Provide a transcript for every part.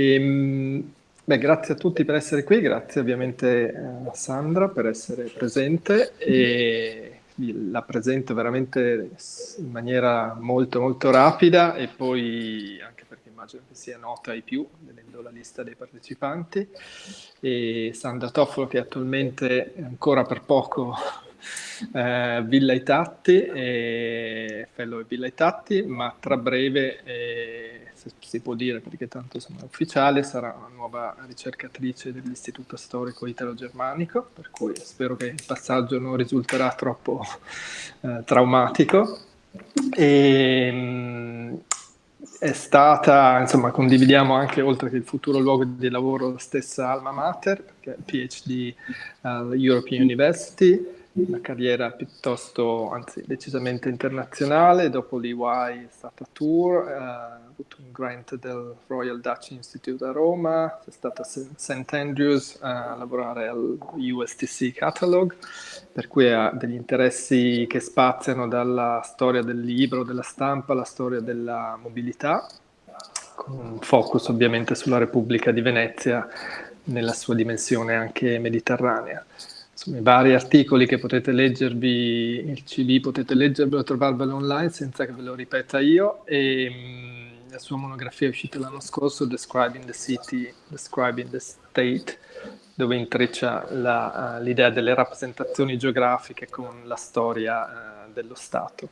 Ehm, beh, grazie a tutti per essere qui, grazie ovviamente a Sandra per essere presente e la presento veramente in maniera molto molto rapida e poi anche perché immagino che sia nota ai più, vedendo la lista dei partecipanti, e Sandra Toffolo che attualmente è ancora per poco eh, Villa Itatti, e fellow Villa Itatti, ma tra breve, eh, se si può dire perché tanto insomma, è ufficiale, sarà una nuova ricercatrice dell'Istituto Storico Italo-Germanico, per cui spero che il passaggio non risulterà troppo eh, traumatico. E, mh, è stata, insomma, condividiamo anche oltre che il futuro luogo di lavoro la stessa alma mater, che è PhD all'European University, una carriera piuttosto, anzi decisamente internazionale, dopo l'EY è stata tour, eh, ha avuto un grant del Royal Dutch Institute a Roma, è stata a St. Andrews a lavorare al USTC Catalog, per cui ha degli interessi che spaziano dalla storia del libro, della stampa, alla storia della mobilità, con un focus ovviamente sulla Repubblica di Venezia nella sua dimensione anche mediterranea insomma, i vari articoli che potete leggervi, il CV potete leggervelo, trovarvelo online senza che ve lo ripeta io e mh, la sua monografia è uscita l'anno scorso, Describing the City, Describing the State, dove intreccia uh, l'idea delle rappresentazioni geografiche con la storia uh, dello Stato.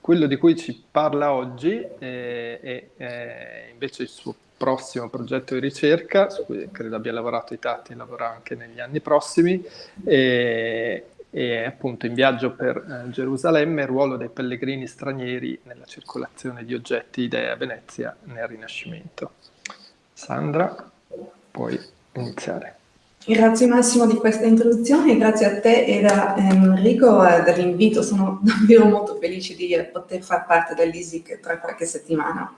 Quello di cui ci parla oggi è, è, è invece il suo prossimo progetto di ricerca, su cui credo abbia lavorato i Tatti e lavora anche negli anni prossimi, e, e appunto in viaggio per eh, Gerusalemme il ruolo dei pellegrini stranieri nella circolazione di oggetti idee a Venezia nel Rinascimento. Sandra, puoi iniziare. Grazie Massimo di questa introduzione grazie a te e a Enrico eh, dell'invito. Sono davvero molto felice di poter far parte dell'ISIC tra qualche settimana.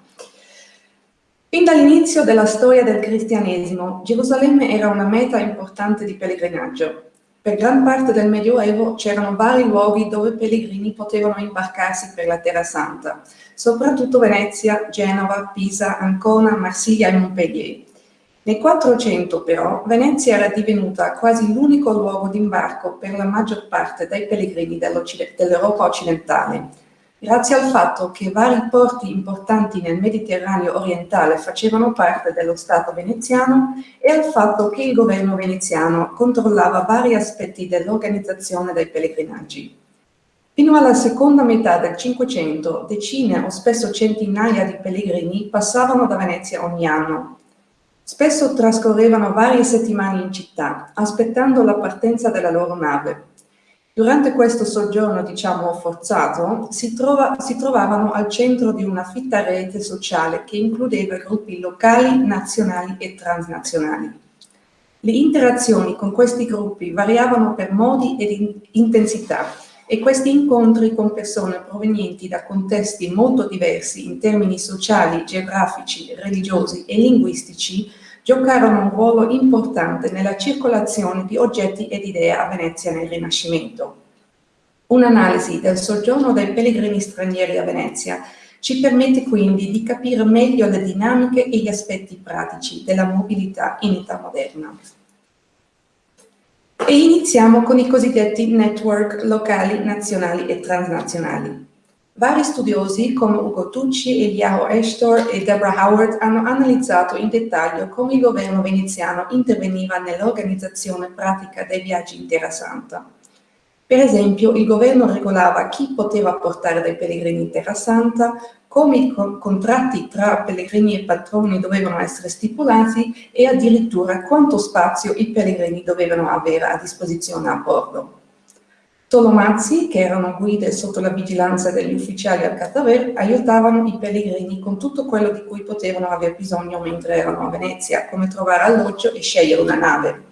Fin dall'inizio della storia del cristianesimo, Gerusalemme era una meta importante di pellegrinaggio. Per gran parte del Medioevo c'erano vari luoghi dove pellegrini potevano imbarcarsi per la Terra Santa, soprattutto Venezia, Genova, Pisa, Ancona, Marsiglia e Montpellier. Nel 400 però Venezia era divenuta quasi l'unico luogo d'imbarco per la maggior parte dei pellegrini dell'Europa occidentale, grazie al fatto che vari porti importanti nel Mediterraneo orientale facevano parte dello Stato veneziano e al fatto che il governo veneziano controllava vari aspetti dell'organizzazione dei pellegrinaggi. Fino alla seconda metà del Cinquecento, decine o spesso centinaia di pellegrini passavano da Venezia ogni anno. Spesso trascorrevano varie settimane in città, aspettando la partenza della loro nave, Durante questo soggiorno, diciamo, forzato, si, trova, si, trovavano al centro di una fitta rete sociale che includeva gruppi locali, nazionali e transnazionali. Le interazioni con questi gruppi variavano per modi ed intensità e questi incontri con persone provenienti da contesti molto diversi in termini sociali, geografici, religiosi e linguistici giocarono un ruolo importante nella circolazione di oggetti ed idee a Venezia nel Rinascimento. Un'analisi del soggiorno dei pellegrini stranieri a Venezia ci permette quindi di capire meglio le dinamiche e gli aspetti pratici della mobilità in età moderna. E iniziamo con i cosiddetti network locali, nazionali e transnazionali. Vari studiosi come Ugo Tucci, Eliao Estor e Deborah Howard hanno analizzato in dettaglio come il governo veneziano interveniva nell'organizzazione pratica dei viaggi in Terra Santa. Per esempio, il governo regolava chi poteva portare dei pellegrini in Terra Santa, come i contratti tra pellegrini e patroni dovevano essere stipulati e addirittura quanto spazio i pellegrini dovevano avere a disposizione a bordo. Tolomazzi, che erano guide sotto la vigilanza degli ufficiali al Cataver, aiutavano i pellegrini con tutto quello di cui potevano aver bisogno mentre erano a Venezia, come trovare alloggio e scegliere una nave.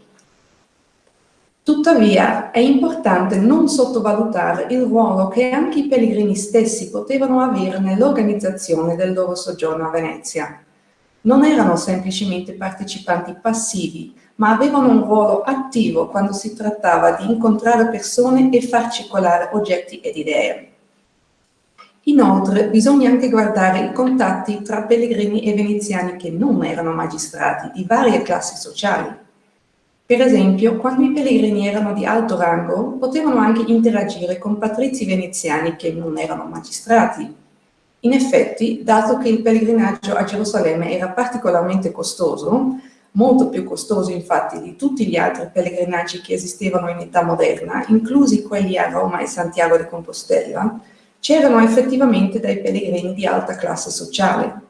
Tuttavia è importante non sottovalutare il ruolo che anche i pellegrini stessi potevano avere nell'organizzazione del loro soggiorno a Venezia. Non erano semplicemente partecipanti passivi, ma avevano un ruolo attivo quando si trattava di incontrare persone e far circolare oggetti ed idee. Inoltre bisogna anche guardare i contatti tra pellegrini e veneziani che non erano magistrati, di varie classi sociali. Per esempio, quando i pellegrini erano di alto rango, potevano anche interagire con patrizi veneziani che non erano magistrati. In effetti, dato che il pellegrinaggio a Gerusalemme era particolarmente costoso, molto più costoso infatti di tutti gli altri pellegrinaggi che esistevano in età moderna, inclusi quelli a Roma e Santiago de Compostela, c'erano effettivamente dei pellegrini di alta classe sociale.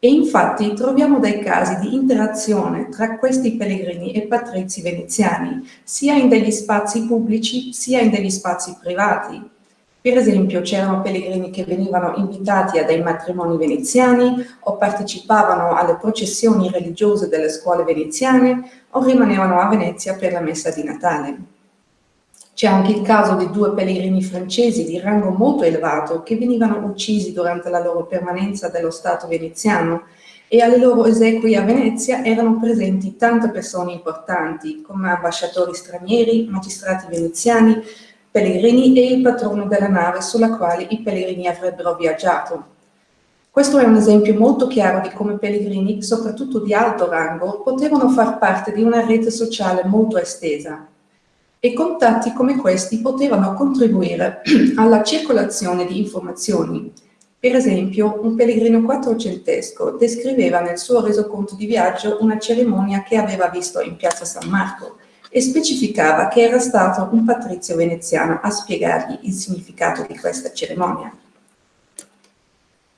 E infatti troviamo dei casi di interazione tra questi pellegrini e patrizi veneziani, sia in degli spazi pubblici sia in degli spazi privati. Per esempio c'erano pellegrini che venivano invitati a dei matrimoni veneziani o partecipavano alle processioni religiose delle scuole veneziane o rimanevano a Venezia per la messa di Natale. C'è anche il caso di due pellegrini francesi di rango molto elevato che venivano uccisi durante la loro permanenza dello Stato veneziano e alle loro esequie a Venezia erano presenti tante persone importanti come ambasciatori stranieri, magistrati veneziani, pellegrini e il patrono della nave sulla quale i pellegrini avrebbero viaggiato. Questo è un esempio molto chiaro di come pellegrini, soprattutto di alto rango, potevano far parte di una rete sociale molto estesa e contatti come questi potevano contribuire alla circolazione di informazioni. Per esempio, un pellegrino quattrocentesco descriveva nel suo resoconto di viaggio una cerimonia che aveva visto in piazza San Marco e specificava che era stato un patrizio veneziano a spiegargli il significato di questa cerimonia.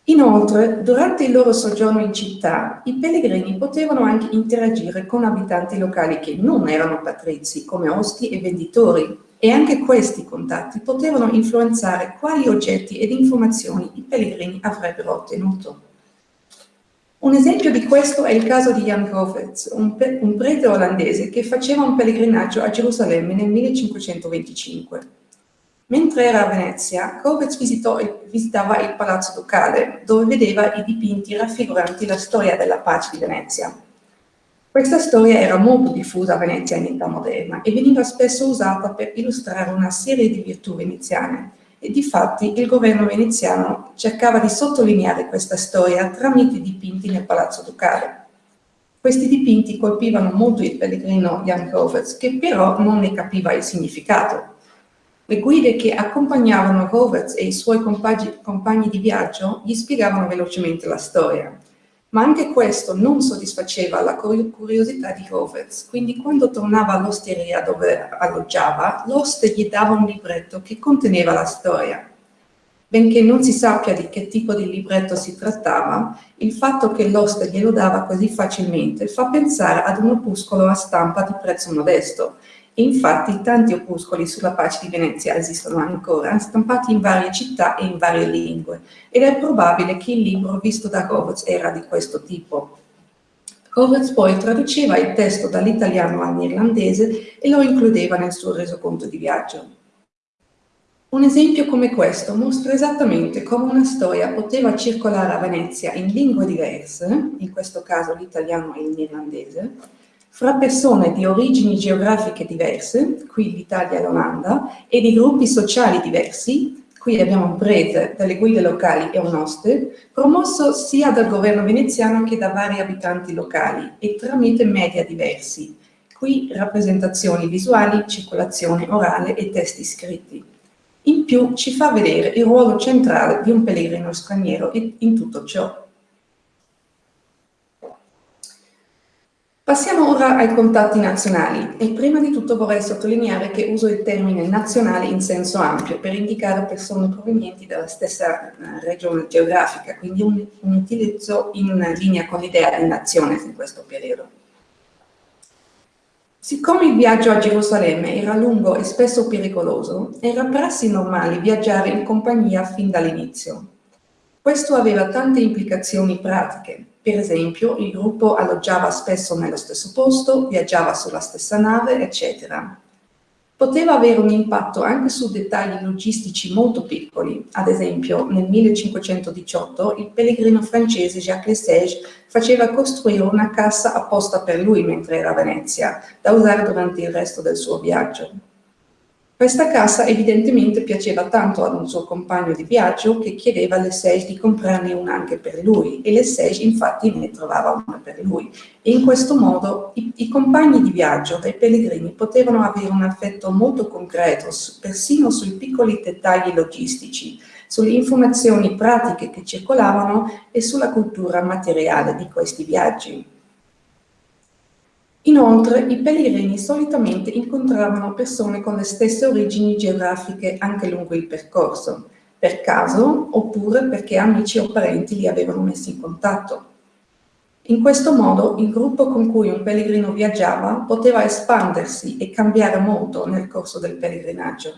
Inoltre, durante il loro soggiorno in città, i pellegrini potevano anche interagire con abitanti locali che non erano patrizi, come osti e venditori, e anche questi contatti potevano influenzare quali oggetti ed informazioni i pellegrini avrebbero ottenuto. Un esempio di questo è il caso di Jan Govets, un, un prete olandese che faceva un pellegrinaggio a Gerusalemme nel 1525. Mentre era a Venezia, Kovec visitava il Palazzo Ducale, dove vedeva i dipinti raffiguranti la storia della pace di Venezia. Questa storia era molto diffusa a Venezia in età moderna e veniva spesso usata per illustrare una serie di virtù veneziane, e difatti il governo veneziano cercava di sottolineare questa storia tramite dipinti nel Palazzo Ducale. Questi dipinti colpivano molto il pellegrino Jan Kovec, che però non ne capiva il significato. Le guide che accompagnavano Roberts e i suoi compagni, di viaggio gli spiegavano velocemente la storia. Ma anche questo non soddisfaceva la curiosità di Roberts, quindi quando tornava all'osteria dove alloggiava, l'oste gli dava un libretto che conteneva la storia. Benché non si sappia di che tipo di libretto si trattava, il fatto che l'oste glielo dava così facilmente fa pensare ad un opuscolo a stampa di prezzo modesto, infatti tanti opuscoli sulla pace di Venezia esistono ancora, stampati in varie città e in varie lingue, ed è probabile che il libro visto da Roberts era di questo tipo. Roberts poi traduceva il testo dall'italiano all'irlandese e lo includeva nel suo resoconto di viaggio. Un esempio come questo mostra esattamente come una storia poteva circolare a Venezia in lingue diverse, in questo caso l'italiano e l'irlandese, fra persone di origini geografiche diverse, qui l'Italia e l'Olanda, e di gruppi sociali diversi, qui abbiamo un prete, delle guide locali e un oste, promosso sia dal governo veneziano che da vari abitanti locali e tramite media diversi, qui rappresentazioni visuali, circolazione orale e testi scritti. In più ci fa vedere il ruolo centrale di un pellegrino straniero in tutto ciò. Passiamo ora ai contatti nazionali e prima di tutto vorrei sottolineare che uso il termine nazionale in senso ampio per indicare persone provenienti dalla stessa eh, regione geografica, quindi un, un utilizzo in linea con l'idea di nazione in questo periodo. Siccome il viaggio a Gerusalemme era lungo e spesso pericoloso, era prassi normale viaggiare in compagnia fin dall'inizio. Questo aveva tante implicazioni pratiche, per esempio, il gruppo alloggiava spesso nello stesso posto, viaggiava sulla stessa nave, eccetera. Poteva avere un impatto anche su dettagli logistici molto piccoli. Ad esempio, nel 1518 il pellegrino francese Jacques Lesage faceva costruire una cassa apposta per lui mentre era a Venezia, da usare durante il resto del suo viaggio. Questa cassa evidentemente piaceva tanto ad un suo compagno di viaggio che chiedeva alle Lesage di comprarne una anche per lui e Lesage infatti ne trovava una per lui. E in questo modo i, i compagni di viaggio dei pellegrini potevano avere un affetto molto concreto, persino sui piccoli dettagli logistici, sulle informazioni pratiche che circolavano e sulla cultura materiale di questi viaggi. Inoltre, i pellegrini solitamente incontravano persone con le stesse origini geografiche anche lungo il percorso, per caso oppure perché amici o parenti li avevano messi in contatto. In questo modo il gruppo con cui un pellegrino viaggiava poteva espandersi e cambiare molto nel corso del pellegrinaggio.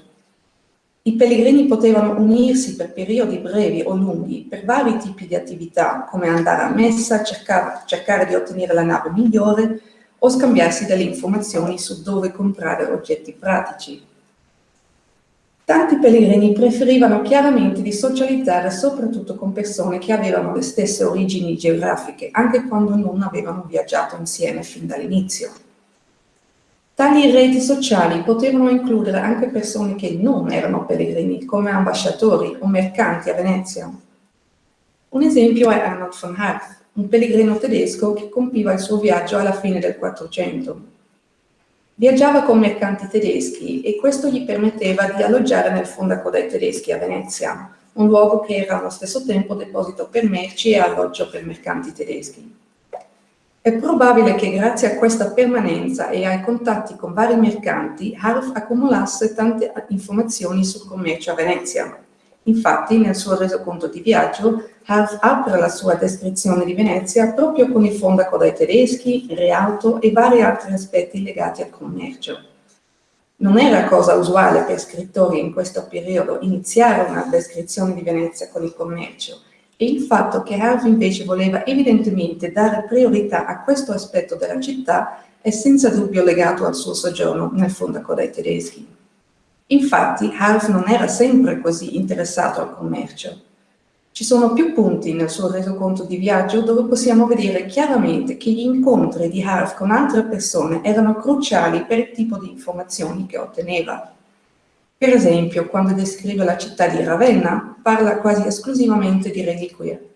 I pellegrini potevano unirsi per periodi brevi o lunghi per vari tipi di attività, come andare a messa, cercare, cercare di ottenere la nave migliore, o scambiarsi delle informazioni su dove comprare oggetti pratici. Tanti pellegrini preferivano chiaramente di socializzare soprattutto con persone che avevano le stesse origini geografiche, anche quando non avevano viaggiato insieme fin dall'inizio. Tali reti sociali potevano includere anche persone che non erano pellegrini, come ambasciatori o mercanti a Venezia. Un esempio è Arnold von Harth, un pellegrino tedesco che compiva il suo viaggio alla fine del 400. Viaggiava con mercanti tedeschi e questo gli permetteva di alloggiare nel fondaco dei tedeschi a Venezia, un luogo che era allo stesso tempo deposito per merci e alloggio per mercanti tedeschi. È probabile che grazie a questa permanenza e ai contatti con vari mercanti, Harf accumulasse tante informazioni sul commercio a Venezia. Infatti, nel suo resoconto di viaggio, Harf apre la sua descrizione di Venezia proprio con il fondaco dai tedeschi, Rialto e vari altri aspetti legati al commercio. Non era cosa usuale per scrittori in questo periodo iniziare una descrizione di Venezia con il commercio e il fatto che Harf invece voleva evidentemente dare priorità a questo aspetto della città è senza dubbio legato al suo soggiorno nel fondaco dai tedeschi. Infatti, Harf non era sempre così interessato al commercio. Ci sono più punti nel suo resoconto di viaggio dove possiamo vedere chiaramente che gli incontri di Harf con altre persone erano cruciali per il tipo di informazioni che otteneva. Per esempio, quando descrive la città di Ravenna, parla quasi esclusivamente di reliquie.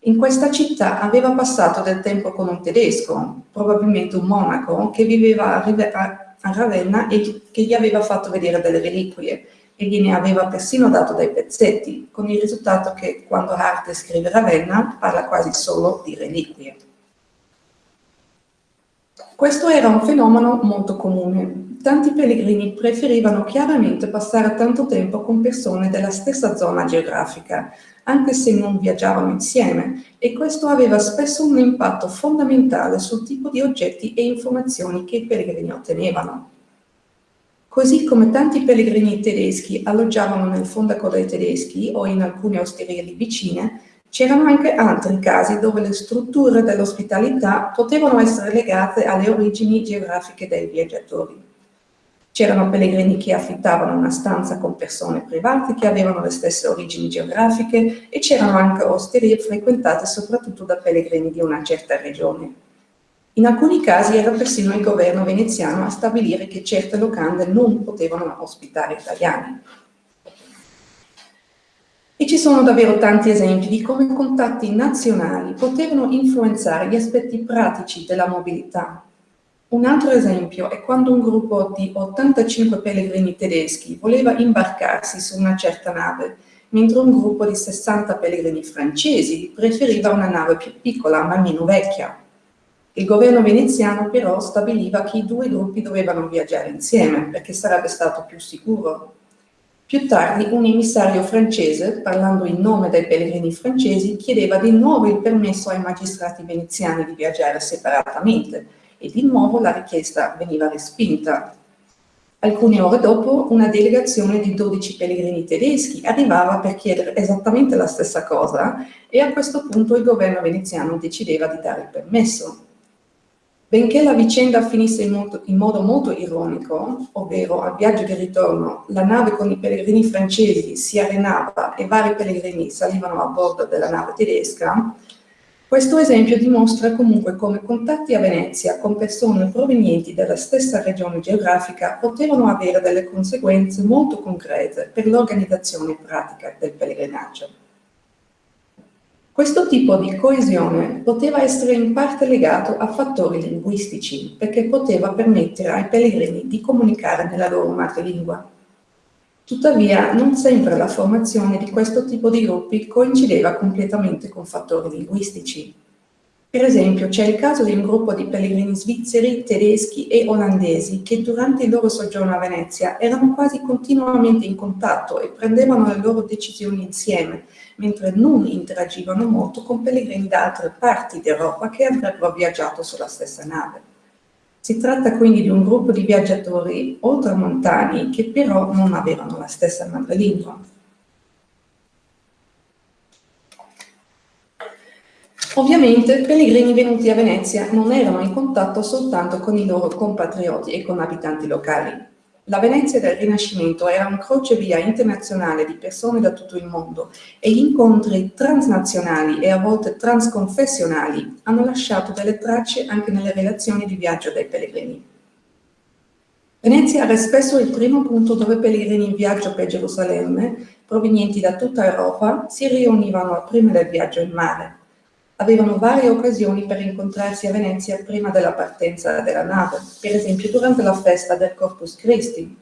In questa città aveva passato del tempo con un tedesco, probabilmente un monaco, che viveva a a Ravenna e che gli aveva fatto vedere delle reliquie e gliene aveva persino dato dei pezzetti, con il risultato che quando Hart scrive Ravenna parla quasi solo di reliquie. Questo era un fenomeno molto comune. Tanti pellegrini preferivano chiaramente passare tanto tempo con persone della stessa zona geografica, anche se non viaggiavano insieme, e questo aveva spesso un impatto fondamentale sul tipo di oggetti e informazioni che i pellegrini ottenevano. Così come tanti pellegrini tedeschi alloggiavano nel fondaco dei tedeschi o in alcune osterie lì vicine, c'erano anche altri casi dove le strutture dell'ospitalità potevano essere legate alle origini geografiche dei viaggiatori. C'erano pellegrini che affittavano una stanza con persone private che avevano le stesse origini geografiche e c'erano anche osterie frequentate soprattutto da pellegrini di una certa regione. In alcuni casi era persino il governo veneziano a stabilire che certe locande non potevano ospitare italiani. E ci sono davvero tanti esempi di come contatti nazionali potevano influenzare gli aspetti pratici della mobilità, un altro esempio è quando un gruppo di 85 pellegrini tedeschi voleva imbarcarsi su una certa nave, mentre un gruppo di 60 pellegrini francesi preferiva una nave più piccola ma meno vecchia. Il governo veneziano però stabiliva che i due gruppi dovevano viaggiare insieme perché sarebbe stato più sicuro. Più tardi un emissario francese, parlando in nome dei pellegrini francesi, chiedeva di nuovo il permesso ai magistrati veneziani di viaggiare separatamente, e di nuovo la richiesta veniva respinta. Alcune ore dopo una delegazione di 12 pellegrini tedeschi arrivava per chiedere esattamente la stessa cosa e a questo punto il governo veneziano decideva di dare il permesso. Benché la vicenda finisse in, molto, in modo molto ironico, ovvero al viaggio di ritorno la nave con i pellegrini francesi si arenava e vari pellegrini salivano a bordo della nave tedesca, Questo esempio dimostra comunque come contatti a Venezia con persone provenienti dalla stessa regione geografica potevano avere delle conseguenze molto concrete per l'organizzazione pratica del pellegrinaggio. Questo tipo di coesione poteva essere in parte legato a fattori linguistici, perché poteva permettere ai pellegrini di comunicare nella loro madrelingua. Tuttavia, non sempre la formazione di questo tipo di gruppi coincideva completamente con fattori linguistici. Per esempio, c'è il caso di un gruppo di pellegrini svizzeri, tedeschi e olandesi che durante il loro soggiorno a Venezia erano quasi continuamente in contatto e prendevano le loro decisioni insieme, mentre non interagivano molto con pellegrini da altre parti d'Europa che avrebbero viaggiato sulla stessa nave. Si tratta quindi di un gruppo di viaggiatori oltramontani che però non avevano la stessa madrelingua. Ovviamente pellegrini venuti a Venezia non erano in contatto soltanto con i loro compatrioti e con abitanti locali, la Venezia del Rinascimento era un crocevia internazionale di persone da tutto il mondo e gli incontri transnazionali e a volte transconfessionali hanno lasciato delle tracce anche nelle relazioni di viaggio dei pellegrini. Venezia era spesso il primo punto dove pellegrini in viaggio per Gerusalemme, provenienti da tutta Europa, si riunivano prima del viaggio in mare avevano varie occasioni per incontrarsi a Venezia prima della partenza della nave, per esempio durante la festa del Corpus Christi.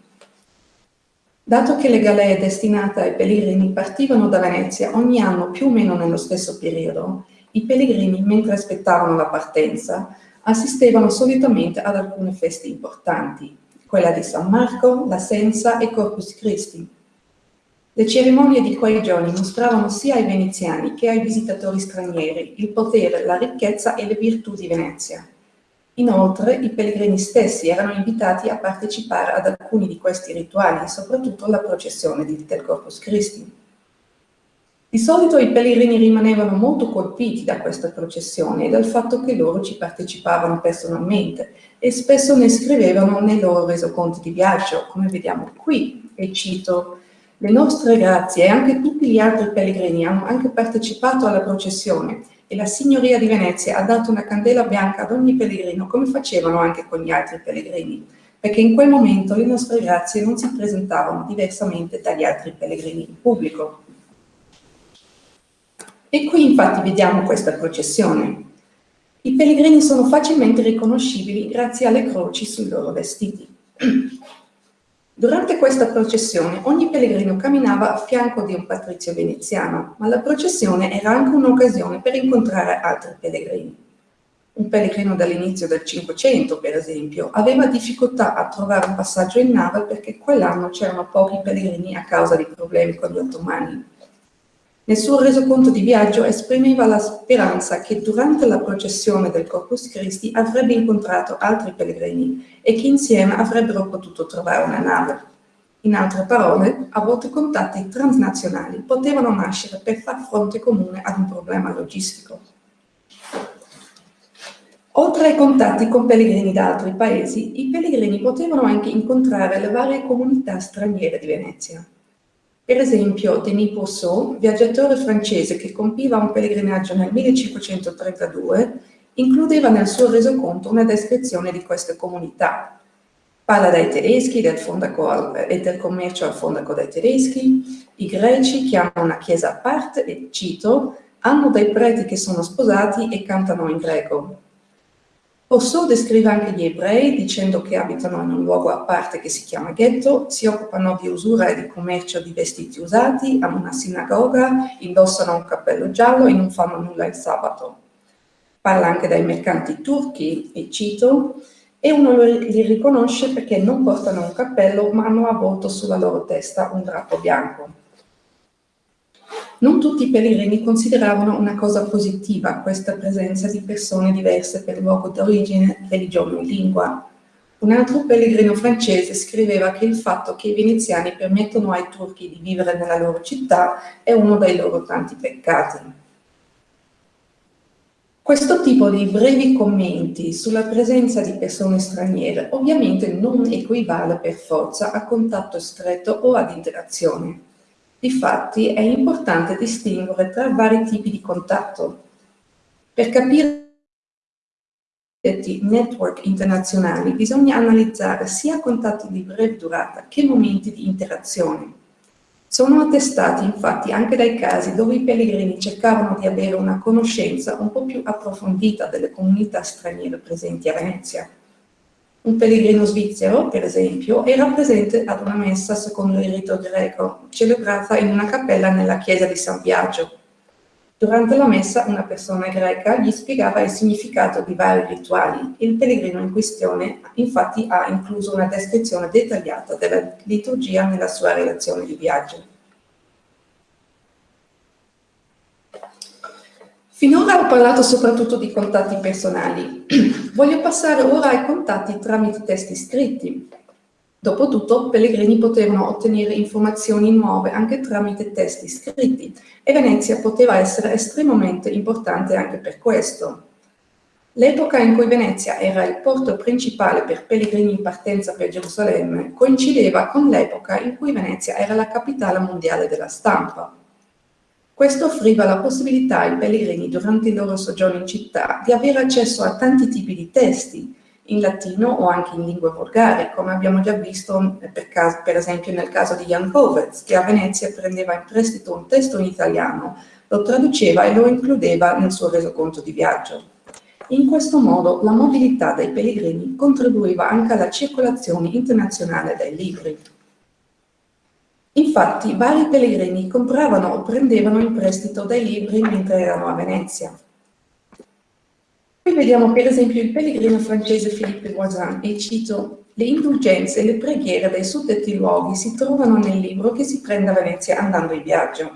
Dato che le galee destinate ai pellegrini partivano da Venezia ogni anno più o meno nello stesso periodo, i pellegrini, mentre aspettavano la partenza, assistevano solitamente ad alcune feste importanti, quella di San Marco, la Senza e Corpus Christi, le cerimonie di quei giorni mostravano sia ai veneziani che ai visitatori stranieri il potere, la ricchezza e le virtù di Venezia. Inoltre, i pellegrini stessi erano invitati a partecipare ad alcuni di questi rituali, soprattutto alla processione del Corpus Christi. Di solito i pellegrini rimanevano molto colpiti da questa processione e dal fatto che loro ci partecipavano personalmente e spesso ne scrivevano nei loro resoconti di viaggio, come vediamo qui, e cito le nostre grazie e anche tutti gli altri pellegrini hanno anche partecipato alla processione e la Signoria di Venezia ha dato una candela bianca ad ogni pellegrino, come facevano anche con gli altri pellegrini, perché in quel momento le nostre grazie non si presentavano diversamente dagli altri pellegrini in pubblico. E qui infatti vediamo questa processione. I pellegrini sono facilmente riconoscibili grazie alle croci sui loro vestiti. Durante questa processione ogni pellegrino camminava a fianco di un patrizio veneziano, ma la processione era anche un'occasione per incontrare altri pellegrini. Un pellegrino dall'inizio del Cinquecento, per esempio, aveva difficoltà a trovare un passaggio in nave perché quell'anno c'erano pochi pellegrini a causa di problemi con gli ottomani. Nel suo resoconto di viaggio esprimeva la speranza che durante la processione del Corpus Christi avrebbe incontrato altri pellegrini e che insieme avrebbero potuto trovare una nave. In altre parole, a volte contatti transnazionali potevano nascere per far fronte comune ad un problema logistico. Oltre ai contatti con pellegrini da altri paesi, i pellegrini potevano anche incontrare le varie comunità straniere di Venezia. Per esempio, Denis Pousseau, viaggiatore francese che compiva un pellegrinaggio nel 1532, includeva nel suo resoconto una descrizione di queste comunità. Parla dai tedeschi del e del commercio al fondaco dai tedeschi, i greci che hanno una chiesa a parte e, cito, hanno dei preti che sono sposati e cantano in greco. Rousseau descrive anche gli ebrei dicendo che abitano in un luogo a parte che si chiama ghetto, si occupano di usura e di commercio di vestiti usati, hanno una sinagoga, indossano un cappello giallo e non fanno nulla il sabato. Parla anche dai mercanti turchi, e cito, e uno li riconosce perché non portano un cappello ma hanno avvolto sulla loro testa un drappo bianco. Non tutti i pellegrini consideravano una cosa positiva questa presenza di persone diverse per luogo d'origine, religione o lingua. Un altro pellegrino francese scriveva che il fatto che i veneziani permettono ai turchi di vivere nella loro città è uno dei loro tanti peccati. Questo tipo di brevi commenti sulla presenza di persone straniere ovviamente non equivale per forza a contatto stretto o ad interazione. Difatti è importante distinguere tra vari tipi di contatto. Per capire network internazionali bisogna analizzare sia contatti di breve durata che momenti di interazione. Sono attestati infatti anche dai casi dove i pellegrini cercavano di avere una conoscenza un po' più approfondita delle comunità straniere presenti a Venezia. Un pellegrino svizzero, per esempio, era presente ad una messa secondo il rito greco, celebrata in una cappella nella chiesa di San Biagio, Durante la messa una persona greca gli spiegava il significato di vari rituali. Il pellegrino in questione infatti ha incluso una descrizione dettagliata della liturgia nella sua relazione di viaggio. Finora ho parlato soprattutto di contatti personali. Voglio passare ora ai contatti tramite testi scritti. Dopotutto, pellegrini potevano ottenere informazioni nuove anche tramite testi scritti e Venezia poteva essere estremamente importante anche per questo. L'epoca in cui Venezia era il porto principale per pellegrini in partenza per Gerusalemme coincideva con l'epoca in cui Venezia era la capitale mondiale della stampa. Questo offriva la possibilità ai pellegrini durante il loro soggiorno in città di avere accesso a tanti tipi di testi, in latino o anche in lingua volgare, come abbiamo già visto per, caso, per esempio nel caso di Jan Kovets, che a Venezia prendeva in prestito un testo in italiano, lo traduceva e lo includeva nel suo resoconto di viaggio. In questo modo la mobilità dei pellegrini contribuiva anche alla circolazione internazionale dei libri. Infatti, vari pellegrini compravano o prendevano in prestito dei libri mentre erano a Venezia. Qui vediamo per esempio il pellegrino francese Philippe Voisin e cito le indulgenze e le preghiere dei suddetti luoghi si trovano nel libro che si prende a Venezia andando in viaggio.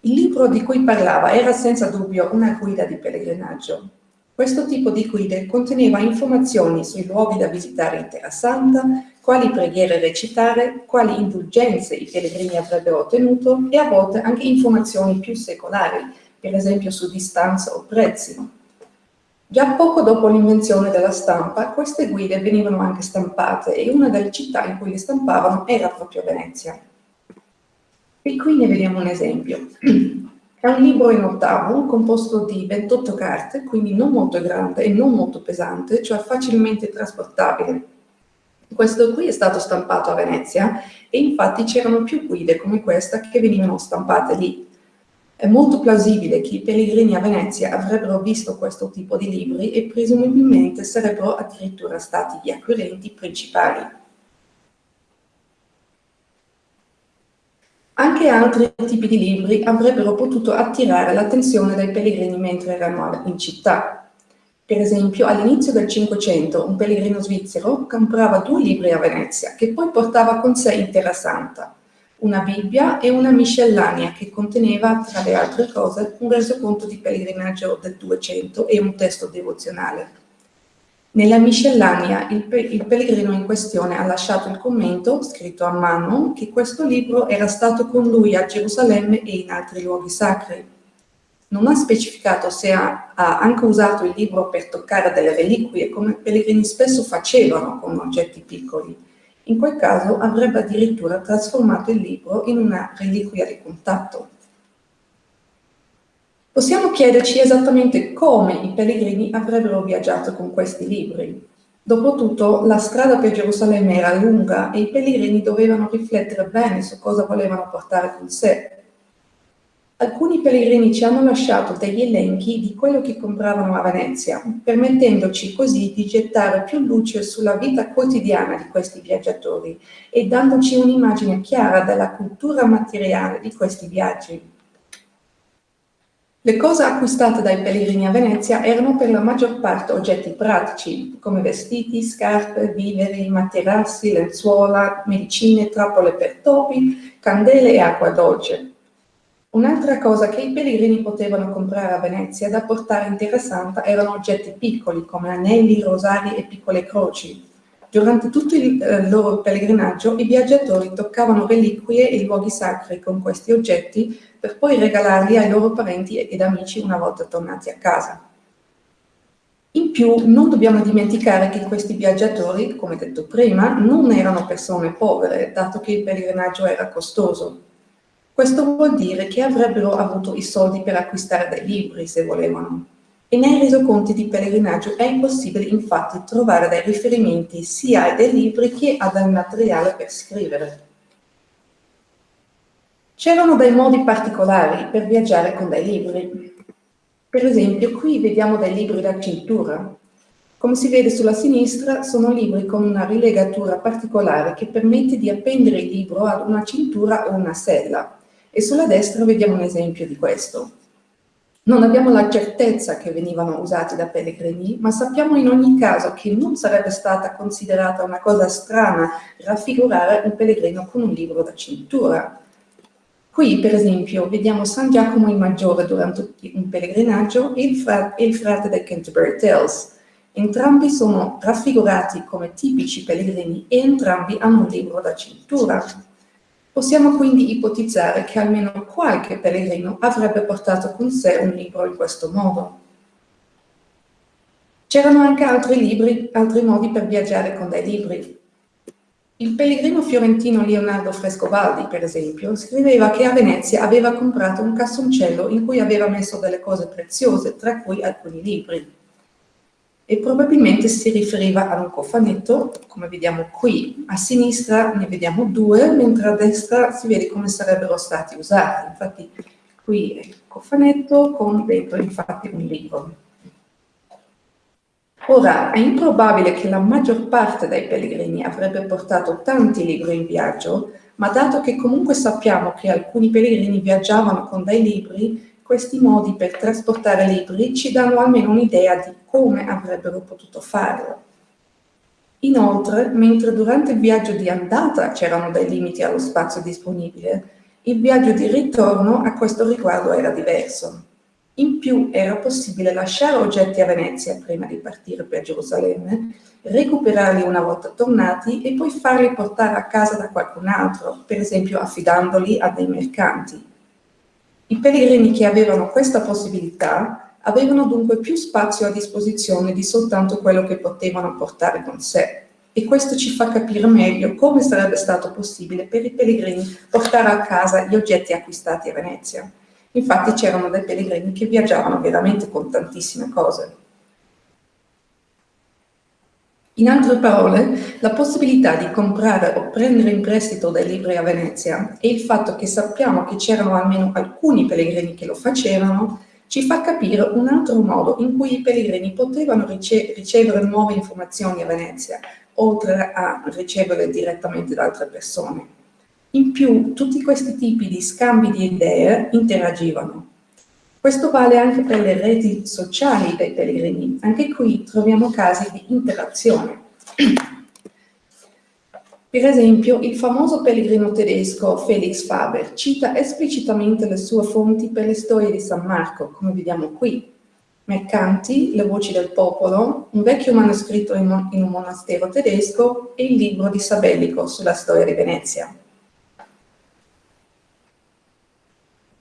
Il libro di cui parlava era senza dubbio una guida di pellegrinaggio. Questo tipo di guide conteneva informazioni sui luoghi da visitare in Terra Santa, quali preghiere recitare, quali indulgenze i pellegrini avrebbero ottenuto e a volte anche informazioni più secolari, per esempio su distanza o prezzi. Già poco dopo l'invenzione della stampa, queste guide venivano anche stampate e una delle città in cui le stampavano era proprio Venezia. E qui ne vediamo un esempio. È un libro in ottavo, composto di 28 carte, quindi non molto grande e non molto pesante, cioè facilmente trasportabile. Questo qui è stato stampato a Venezia e infatti c'erano più guide come questa che venivano stampate lì. È molto plausibile che i pellegrini a Venezia avrebbero visto questo tipo di libri e presumibilmente sarebbero addirittura stati gli acquirenti principali. Anche altri tipi di libri avrebbero potuto attirare l'attenzione dei pellegrini mentre erano in città. Per esempio, all'inizio del Cinquecento un pellegrino svizzero comprava due libri a Venezia, che poi portava con sé in Terra Santa, una Bibbia e una miscellanea che conteneva, tra le altre cose, un resoconto di pellegrinaggio del 200 e un testo devozionale. Nella miscellanea il, pe il, pellegrino in questione ha lasciato il commento, scritto a mano, che questo libro era stato con lui a Gerusalemme e in altri luoghi sacri. Non ha specificato se ha, ha anche usato il libro per toccare delle reliquie, come i pellegrini spesso facevano con oggetti piccoli, in quel caso avrebbe addirittura trasformato il libro in una reliquia di contatto. Possiamo chiederci esattamente come i pellegrini avrebbero viaggiato con questi libri. Dopotutto, la strada per Gerusalemme era lunga e i pellegrini dovevano riflettere bene su cosa volevano portare con sé Alcuni pellegrini ci hanno lasciato degli elenchi di quello che compravano a Venezia, permettendoci così di gettare più luce sulla vita quotidiana di questi viaggiatori e dandoci un'immagine chiara della cultura materiale di questi viaggi. Le cose acquistate dai pellegrini a Venezia erano per la maggior parte oggetti pratici, come vestiti, scarpe, viveri, materassi, lenzuola, medicine, trappole per topi, candele e acqua dolce. Un'altra cosa che i pellegrini potevano comprare a Venezia da portare in Terra Santa erano oggetti piccoli come anelli, rosari e piccole croci. Durante tutto il eh, loro pellegrinaggio i viaggiatori toccavano reliquie e luoghi sacri con questi oggetti per poi regalarli ai loro parenti ed amici una volta tornati a casa. In più non dobbiamo dimenticare che questi viaggiatori, come detto prima, non erano persone povere, dato che il pellegrinaggio era costoso. Questo vuol dire che avrebbero avuto i soldi per acquistare dei libri se volevano. E nei resoconti di pellegrinaggio è impossibile infatti trovare dei riferimenti sia a dei libri che a del materiale per scrivere. C'erano dei modi particolari per viaggiare con dei libri. Per esempio, qui vediamo dei libri da cintura. Come si vede sulla sinistra, sono libri con una rilegatura particolare che permette di appendere il libro ad una cintura o una sella. E sulla destra vediamo un esempio di questo. Non abbiamo la certezza che venivano usati da pellegrini, ma sappiamo in ogni caso che non sarebbe stata considerata una cosa strana raffigurare un pellegrino con un libro da cintura. Qui, per esempio, vediamo San Giacomo il Maggiore durante un pellegrinaggio e il, frate, il frate dei Canterbury Tales. Entrambi sono raffigurati come tipici pellegrini e entrambi hanno un libro da cintura. Possiamo quindi ipotizzare che almeno qualche pellegrino avrebbe portato con sé un libro in questo modo. C'erano anche altri, libri, altri modi per viaggiare con dei libri. Il pellegrino fiorentino Leonardo Frescobaldi, per esempio, scriveva che a Venezia aveva comprato un cassoncello in cui aveva messo delle cose preziose, tra cui alcuni libri e probabilmente si riferiva ad un cofanetto, come vediamo qui. A sinistra ne vediamo due, mentre a destra si vede come sarebbero stati usati. Infatti qui è il cofanetto con dentro infatti un libro. Ora, è improbabile che la maggior parte dei pellegrini avrebbe portato tanti libri in viaggio, ma dato che comunque sappiamo che alcuni pellegrini viaggiavano con dei libri, questi modi per trasportare libri ci danno almeno un'idea di come avrebbero potuto farlo. Inoltre, mentre durante il viaggio di andata c'erano dei limiti allo spazio disponibile, il viaggio di ritorno a questo riguardo era diverso. In più era possibile lasciare oggetti a Venezia prima di partire per Gerusalemme, recuperarli una volta tornati e poi farli portare a casa da qualcun altro, per esempio affidandoli a dei mercanti. I pellegrini che avevano questa possibilità avevano dunque più spazio a disposizione di soltanto quello che potevano portare con sé. E questo ci fa capire meglio come sarebbe stato possibile per i pellegrini portare a casa gli oggetti acquistati a Venezia. Infatti c'erano dei pellegrini che viaggiavano veramente con tantissime cose. In altre parole, la possibilità di comprare o prendere in prestito dei libri a Venezia e il fatto che sappiamo che c'erano almeno alcuni pellegrini che lo facevano, ci fa capire un altro modo in cui i pellegrini potevano rice ricevere nuove informazioni a Venezia, oltre a riceverle direttamente da altre persone. In più, tutti questi tipi di scambi di idee interagivano. Questo vale anche per le reti sociali dei pellegrini. Anche qui troviamo casi di interazione. Per esempio, il famoso pellegrino tedesco Felix Faber cita esplicitamente le sue fonti per le storie di San Marco, come vediamo qui. Mercanti, le voci del popolo, un vecchio manoscritto in un monastero tedesco e il libro di Sabellico sulla storia di Venezia.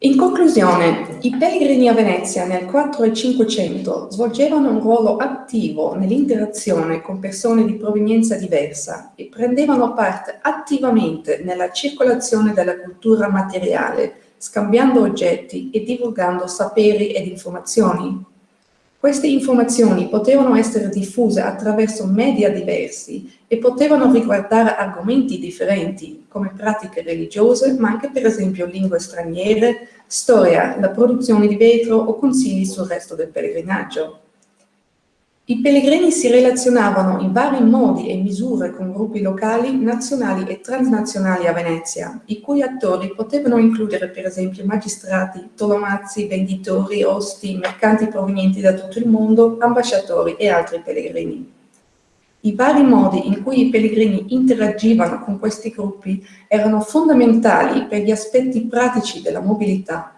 In conclusione, i pellegrini a Venezia nel 4 e 500 svolgevano un ruolo attivo nell'interazione con persone di provenienza diversa e prendevano parte attivamente nella circolazione della cultura materiale, scambiando oggetti e divulgando saperi ed informazioni. Queste informazioni potevano essere diffuse attraverso media diversi e potevano riguardare argomenti differenti, come pratiche religiose, ma anche per esempio lingue straniere, storia, la produzione di vetro o consigli sul resto del pellegrinaggio. I pellegrini si relazionavano in vari modi e misure con gruppi locali, nazionali e transnazionali a Venezia, i cui attori potevano includere per esempio magistrati, tolomazzi, venditori, osti, mercanti provenienti da tutto il mondo, ambasciatori e altri pellegrini. I vari modi in cui i pellegrini interagivano con questi gruppi erano fondamentali per gli aspetti pratici della mobilità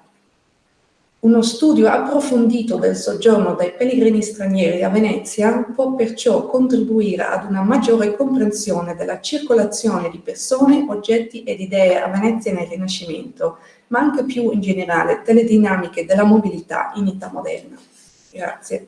uno studio approfondito del soggiorno dei pellegrini stranieri a Venezia può perciò contribuire ad una maggiore comprensione della circolazione di persone, oggetti ed idee a Venezia nel Rinascimento, ma anche più in generale delle dinamiche della mobilità in età moderna. Grazie.